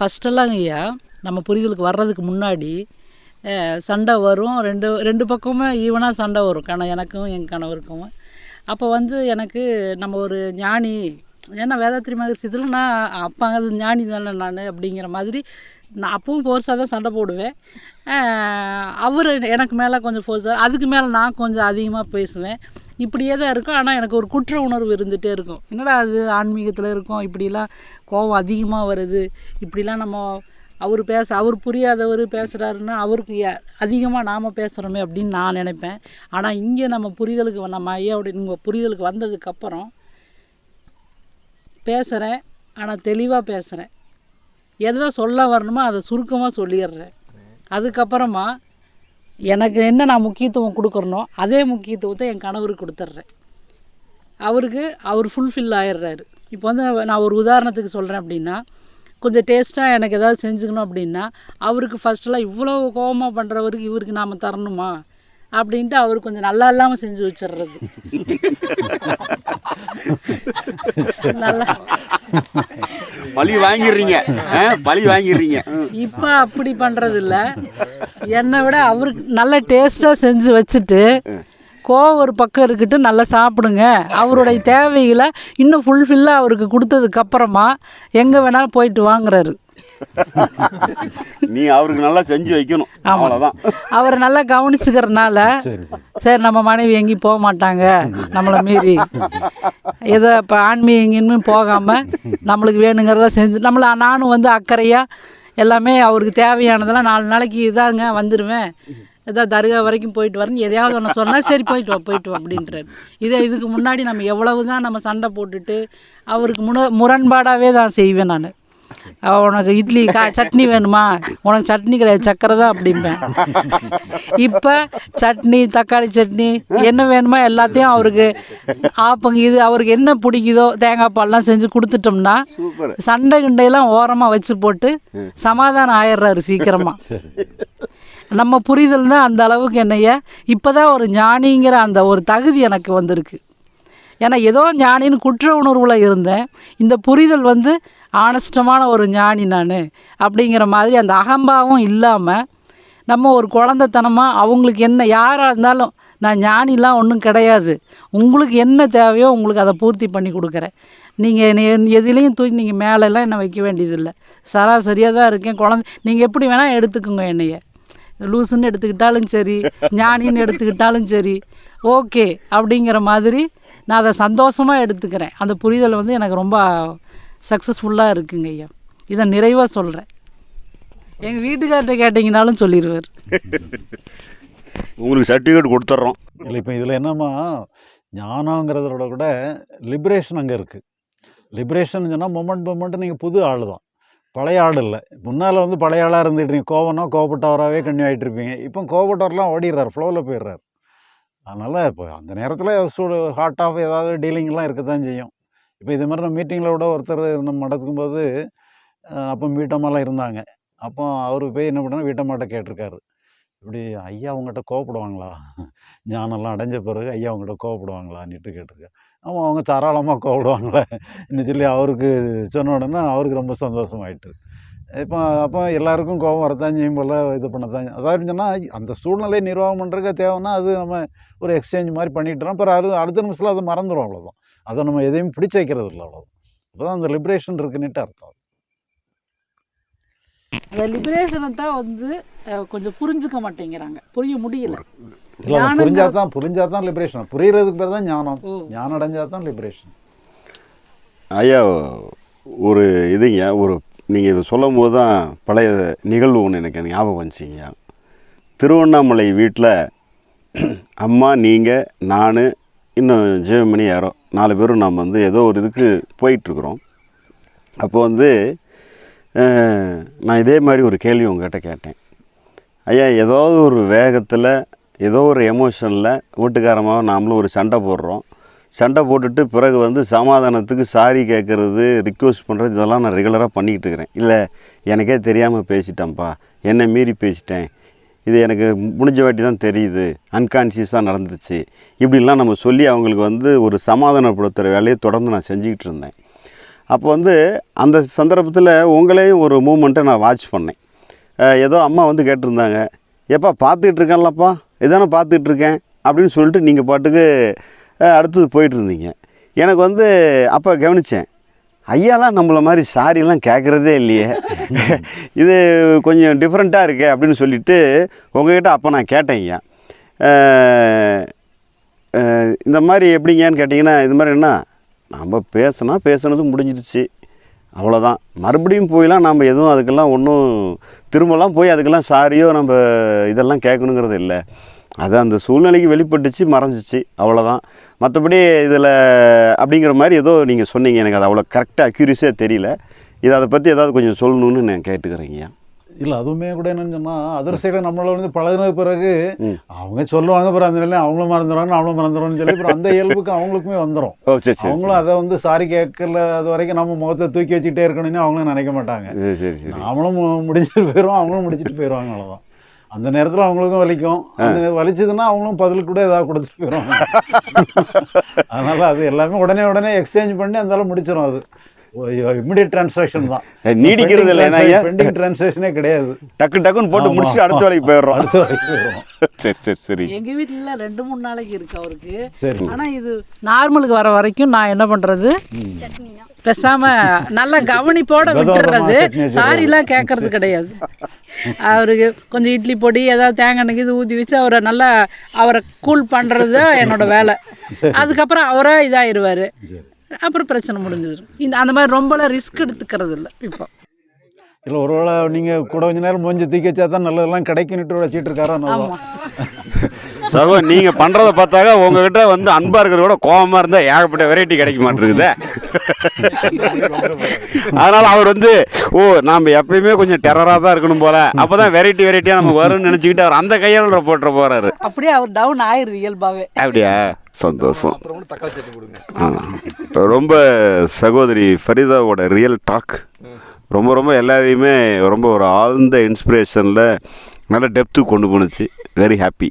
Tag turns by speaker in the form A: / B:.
A: ஃபஸ்ட்டெல்லாம் ஐயா நம்ம புரிதலுக்கு வர்றதுக்கு முன்னாடி சண்டை வரும். ரெண்டு ரெண்டு பக்கமுமே ஈவனாக சண்டை வரும். கண எனக்கும் என் கணவருக்கும். அப்போ வந்து எனக்கு நம்ம ஒரு ஞானி ஏன்னா வேதாத்திரி மகர்ஷி இதில் நான் அப்போ அது ஞானி தானே நான் அப்படிங்கிற மாதிரி நான் அப்பவும் ஃபோர்ஸாக தான் சண்டை போடுவேன். அவர் எனக்கு மேலே கொஞ்சம் ஃபோர்ஸாக அதுக்கு மேலே நான் கொஞ்சம் அதிகமாக பேசுவேன். இப்படியே தான் இருக்கும். ஆனால் எனக்கு ஒரு குற்ற உணர்வு இருந்துகிட்டே இருக்கும். என்னடா அது ஆன்மீகத்தில் இருக்கும்? இப்படிலாம் கோபம் அதிகமாக வருது. இப்படிலாம் நம்ம அவர் பேச அவர் புரியாதவர் பேசுகிறாருன்னா அவருக்கு அதிகமாக நாம் பேசுகிறோமே அப்படின்னு நான் நினைப்பேன். ஆனால் இங்கே நம்ம புரிதலுக்கு வ- நம்ம ஐயாவுடைய உங்கள் புரிதலுக்கு வந்ததுக்கப்புறம் பேசுகிறேன் ஆனால் தெளிவாக பேசுகிறேன் எதை சொல்ல வரணுமோ அதை சுருக்கமாக சொல்லிடுறேன். அதுக்கப்புறமா எனக்கு என்ன நான் முக்கியத்துவம் கொடுக்குறனோ அதே முக்கியத்துவத்தை என் கணவருக்கு கொடுத்துட்றேன் அவருக்கு அவர் ஃபுல்ஃபில் ஆயிடுறாரு இப்போ வந்து நான் ஒரு உதாரணத்துக்கு சொல்கிறேன் அப்படின்னா கொஞ்சம் டேஸ்ட்டாக எனக்கு ஏதாவது செஞ்சுக்கணும் அப்படின்னா அவருக்கு ஃபஸ்ட்டெல்லாம் இவ்வளோ கோபமாக பண்ணுறவருக்கு இவருக்கு நாம் தரணுமா? அப்படின்ட்டு அவர் கொஞ்சம் நல்லா இல்லாமல் செஞ்சு வச்சிடுறது நல்லா.
B: பழி வாங்கிடுறீங்க பழி வாங்கிடுறீங்க.
A: இப்போ அப்படி பண்ணுறது இல்ல என்னை விட அவருக்கு நல்ல டேஸ்ட்டாக செஞ்சு வச்சுட்டு கோவம் ஒரு பக்கம் இருக்கட்டு நல்லா சாப்பிடுங்க. அவருடைய தேவைகளை இன்னும் ஃபுல்ஃபில்லாக அவருக்கு கொடுத்ததுக்கப்புறமா எங்கே வேணாலும் போயிட்டு வாங்குறாரு.
B: நீ அவருக்கு நல்லா செஞ்சு வைக்கணும். அவ்வளோதான்
A: அவரை நல்லா கவனிச்சுக்கிறனால
C: சரி
A: நம்ம மனைவி எங்கேயும் போக மாட்டாங்க. நம்மளை மீறி. ஏதோ இப்போ ஆன்மீக எங்கேயுமே போகாமல் நம்மளுக்கு வேணுங்கிறத செஞ்சு நம்மளை நானும் வந்து அக்கறையாக எல்லாமே அவருக்கு தேவையானதெல்லாம் நாலு நாளைக்கு இதாங்க வந்துடுவேன் ஏதோ தர்கா வரைக்கும் போயிட்டு வரேன் எதையாவது ஒன்று சொன்னால் சரி போயிட்டு வா போயிட்டு வா அப்படின்றார். இதே இதுக்கு முன்னாடி நம்ம எவ்வளவு தான் நம்ம சண்டை போட்டுட்டு அவருக்கு முன முரண்பாடாகவே தான் செய்வேன் நான். உனக்கு இட்லி கா சட்னி வேணுமா? உனக்கு சட்னி கிடையாது சக்கரை தான் அப்படிம்பேன். இப்போ சட்னி தக்காளி சட்னி என்ன வேணுமோ எல்லாத்தையும் அவருக்கு ஆப்பங்க இது அவருக்கு என்ன பிடிக்குதோ தேங்காய் பால்லாம் செஞ்சு கொடுத்துட்டோம்னா சண்டை கிண்டையெல்லாம் ஓரமாக வச்சு போட்டு சமாதானம் ஆயிடுறாரு சீக்கிரமாக நம்ம புரிதல் தான் அந்த அளவுக்கு என்னைய இப்போ தான் ஒரு ஞானிங்கிற அந்த ஒரு தகுதி எனக்கு வந்திருக்கு. ஏன்னா ஏதோ ஞானின்னு குற்ற உணர்வில் இருந்தேன். இந்த புரிதல் வந்து ஆனஸ்டமான ஒரு ஞானி நான் அப்படிங்கிற மாதிரி அந்த அகம்பாவும் இல்லாமல் நம்ம ஒரு குழந்தைத்தனமாக அவங்களுக்கு என்ன யாராக இருந்தாலும் நான் ஞானிலாம் ஒன்றும் கிடையாது. உங்களுக்கு என்ன தேவையோ உங்களுக்கு அதை பூர்த்தி பண்ணி கொடுக்குறேன். நீங்கள் எதுலேயும் தூக்கி நீங்கள் மேலெல்லாம் என்ன வைக்க வேண்டியதில்லை. சராசரியாக தான் இருக்கேன். குழந்தை நீங்கள் எப்படி வேணால் எடுத்துக்கோங்க என்னைய. லூசுன்னு எடுத்துக்கிட்டாலும் சரி ஞானின்னு எடுத்துக்கிட்டாலும் சரி ஓகே அப்படிங்கிற மாதிரி நான் அதை சந்தோஷமாக எடுத்துக்கிறேன். அந்த புரிதல் வந்து எனக்கு ரொம்ப சக்ஸஸ்ஃபுல்லாக இருக்குங்க ஐயா. இதை நிறைவாக சொல்கிறேன் எங்கள் வீட்டுக்கார்ட்ட கேட்டிங்கனாலும் சொல்லிடுவார்
B: உங்களுக்கு சர்டிஃபிகேட் கொடுத்துட்றோம்
C: இல்லை இப்போ இதில் என்னம்மா ஞானங்கிறதோட கூட லிபரேஷன் அங்கே இருக்குது லிபரேஷன் சொன்னால் மொமெண்ட் மொமெண்ட் நீங்கள் புது ஆள் தான். பழைய ஆள் இல்லை. முன்னால் வந்து பழைய ஆளாக இருந்துட்டு நீங்கள் கோவம்னா கோவப்பட்டவராகவே கன்னியூ ஆகிட்டு இருப்பீங்க. இப்போ கோவப்பட்டவரெலாம் ஓடிடுறாரு ஃப்ளோவில் போயிடுறாரு. அதனால் இப்போ அந்த நேரத்தில் சூடு ஹார்ட் ஆஃப் ஏதாவது டீலிங்லாம் இருக்க தான் செய்யும். இப்போ இது மாதிரி நம்ம மீட்டிங்கில் கூட ஒருத்தர் நம்ம நடக்கும்போது அப்போ வீட்டம்மாலாம் இருந்தாங்க. அப்போ அவர் போய் என்ன பண்ணால் வீட்டம்மாட்ட கேட்டிருக்காரு. இப்படி ஐயா அவங்ககிட்ட கோவப்படுவாங்களா? ஞானம்லாம் அடைஞ்ச பிறகு ஐயா அவங்ககிட்ட கோவப்படுவாங்களான்னுட்டு கேட்டிருக்காரு. ஆமாம் அவங்க தாராளமாக கோவப்படுவாங்களே. இன்னும் சொல்லி அவருக்கு சொன்ன உடனே அவருக்கு ரொம்ப சந்தோஷமாயிட்டு. இப்போ அப்போ எல்லாருக்கும் கோபம் வரத்தான் செய்யும் போல் இது பண்ணத்தான் அதாவது சொன்னால் அந்த சூழ்நிலையை நிர்வாகம் பண்ணுறதுக்கு தேவைன்னா அது நம்ம ஒரு எக்ஸ்சேஞ்ச் மாதிரி பண்ணிட்டுறோம் அப்புறம் அது அடுத்த நிமிஷத்தில் அதை மறந்துடும் அவ்வளோதான் அதை நம்ம எதையும் பிடிச்சு வைக்கிறது இல்லை அவ்வளோதான் அப்போ தான் அந்த லிபரேஷன் இருக்குன்னுட்டு அர்த்தம்
A: அந்த லிபரேஷனை தான் வந்து கொஞ்சம் புரிஞ்சுக்க மாட்டேங்கிறாங்க. புரிய முடியல.
C: இல்லை புரிஞ்சா தான் புரிஞ்சா தான் லிபரேஷன் புரியறதுக்கு பேர் தான் ஞானம். ஞானம் அடைஞ்சா தான் லிபரேஷன்
B: ஐயா ஒரு இதுங்க ஒரு நீங்கள் சொல்லும் போது தான் பழைய நிகழ்வு ஒன்று எனக்கு ஞாபகம் வந்துச்சிங்க திருவண்ணாமலை வீட்டில் அம்மா நீங்கள் நான் இன்னும் ஜெயமணி யாரோ நாலு பேரும் நாம் வந்து ஏதோ ஒரு இதுக்கு போயிட்டுருக்குறோம். அப்போ வந்து நான் இதே மாதிரி ஒரு கேள்வி உங்ககிட்ட கேட்டேன். ஐயா ஏதாவது ஒரு வேகத்தில் ஏதோ ஒரு எமோஷனில் வீட்டுக்காரமாக நாமளும் ஒரு சண்டை போடுறோம். சண்டை போட்டுட்டு பிறகு வந்து சமாதானத்துக்கு சாரி கேட்குறது ரிக்வெஸ்ட் பண்ணுறது இதெல்லாம் நான் ரெகுலராக பண்ணிக்கிட்டு இருக்கிறேன். இல்லை எனக்கே தெரியாமல் பேசிட்டேன்ப்பா. என்னை மீறி பேசிட்டேன். இது எனக்கு முடிஞ்ச வாட்டி தான் தெரியுது. அன்கான்ஷியஸாக நடந்துச்சு. இப்படிலாம் நம்ம சொல்லி அவங்களுக்கு வந்து ஒரு சமாதானப்படுத்துகிற வேலையை தொடர்ந்து நான் செஞ்சுக்கிட்டு இருந்தேன். அப்போ வந்து அந்த சந்தர்ப்பத்தில் உங்களையும் ஒரு மூமெண்ட்டை நான் வாட்ச் பண்ணேன். ஏதோ அம்மா வந்து கேட்டிருந்தாங்க. ஏப்பா பார்த்துக்கிட்டு இருக்கேன்லப்பா. இதானே பார்த்துட்ருக்கேன் அப்படின்னு சொல்லிட்டு நீங்கள் பாட்டுக்கு அடுத்தது போயிட்டு இருந்தீங்க எனக்கு வந்து அப்போ கவனித்தேன் ஐயாலாம் நம்மளை மாதிரி சாரிலாம் கேட்குறதே இல்லையே. இது கொஞ்சம் டிஃப்ரெண்ட்டாக இருக்கே அப்படின்னு சொல்லிட்டு உங்ககிட்ட அப்போ நான் கேட்டேன் ஐயா. அஹ், அஹ், இந்த மாதிரி எப்படிங்கன்னு கேட்டிங்கன்னா இது மாதிரி என்ன நம்ம பேசினா பேசுனது முடிஞ்சிடுச்சு. அவ்வளோதான் மறுபடியும் போயெலாம் நம்ம எதுவும் அதுக்கெல்லாம் ஒன்றும் திரும்பலாம் போய் அதுக்கெல்லாம் சாரியோ நம்ம இதெல்லாம் கேட்கணுங்கிறது இல்லை. அது அந்த சூழ்நிலைக்கு வெளிப்பட்டுச்சு மறைஞ்சிச்சு. அவ்வளோதான் மற்றபடி இதில் அப்படிங்கிற மாதிரி ஏதோ நீங்கள் சொன்னீங்க. எனக்கு அது அவ்வளோ கரெக்டாக அக்யூரிஸாக தெரியல. இதை அதை பற்றி ஏதாவது கொஞ்சம் சொல்லணும்னு நான் கேட்டுக்கிறேங்கய்யா
C: இல்லை அதுவுமே கூட என்னன்னு சொன்னால் அதர் சைடில் நம்மள வந்து பழகின பிறகு. அவங்க சொல்லுவாங்க அப்புறம் அந்த நிலையில் அவங்களும் மறந்துடுவாங்க அவங்களும் மறந்துடுவான்னு சொல்லி அப்புறம் அந்த இயல்புக்கு அவங்களுக்குமே வந்துடும் அவங்களும் அதை வந்து சாரி கேட்கல அது வரைக்கும் நம்ம முகத்தை தூக்கி வச்சுக்கிட்டே இருக்கணும்னு அவங்களும் நினைக்க மாட்டாங்க.
B: சரி சரி சரி.
C: நாமளும் மு- முடிச்சுட்டு போயிடுவோம் அவங்களும் முடிச்சுட்டு போயிடுவாங்க அவ்வளோதான் அந்த நேரத்தில் அவங்களுக்கும் வலிக்கும். அந்த நேரம் வலிச்சதுன்னா அவங்களும் பதில் கூட ஏதாவது கொடுத்துட்டு போயிடுவாங்க. அதனால அது எல்லாமே உடனே உடனே எக்ஸ்சேஞ்ச் பண்ணி அந்த முடிச்சிடும் அது. இமிடியட் டிரான்சாக்ஷன் தான்.
B: நீடிக்கிறது இல்லை?
C: பெண்டிங் டிரான்சாக்ஷனே கிடையாது.
B: டக்கு டக்குன்னு போட்டு
C: ஆமா.
B: முடிச்சுட்டு அடுத்த வேலைக்கு போயிடுறோம்.
C: அடுத்த வரைக்கும் போயிடும்
B: சரி சரி சரி.
A: எங்கள் வீட்டில் ரெண்டு மூணு நாளைக்கு இருக்கு அவருக்கு.
C: சரி
A: ஆனால் இது நார்மலுக்கு வர வரைக்கும் நான் என்ன பண்ணுறது பேசாம நல்ல கவனிப்போட விட்டுறது. சாரிலாம் கேட்கறது கிடையாது. அவருக்கு கொஞ்சம் இட்லி பொடி ஏதாவது தேங்காய் எண்ணெய் இது ஊற்றி வச்சு அவரை நல்லா அவரை கூல் பண்ணுறது தான் என்னோட வேலை. அதுக்கப்புறம் அவரே இதாயிருவார்.
C: சரி
A: அப்புறம் பிரச்சனை முடிஞ்சிடும். இந்த அந்த மாதிரி ரொம்பலாம் ரிஸ்க் எடுத்துக்கிறது இல்லை இப்போ.
C: இல்லை ஒருவேளை நீங்கள் கூட கொஞ்ச நேரம் மூஞ்சி தூக்கி வச்சா தான் நல்லதெல்லாம் கிடைக்குன்னுட்டு வச்சுட்டு இருக்காரோ
B: சகோ நீங்கள் பண்ணுறத பார்த்தாக்க உங்ககிட்ட வந்து அன்பாக இருக்கிறத விட கோபமாக இருந்தால் ஏகப்பட்ட வெரைட்டி கிடைக்க மாட்டேங்குதே. அதனால் அவர் வந்து ஓ நாம் எப்பயுமே கொஞ்சம் டெரராக தான் இருக்கணும் போல. அப்போ தான் வெரைட்டி வெரைட்டியாக நமக்கு வரும்னு நினச்சிக்கிட்டு அவர் அந்த கையால் போட்டுற போகிறாரு
A: அப்படியே அவர் டவுன் ஆயிருது இயல்பாகவே
B: அப்படியா? சந்தோஷம். ரொம்ப சகோதரி ஃபரிதாவோட ரியல் டாக் ரொம்ப ரொம்ப எல்லாத்தையுமே ரொம்ப ஒரு ஆழ்ந்த இன்ஸ்பிரேஷனில் நல்ல டெப்த்து கொண்டு போணுச்சு. Very happy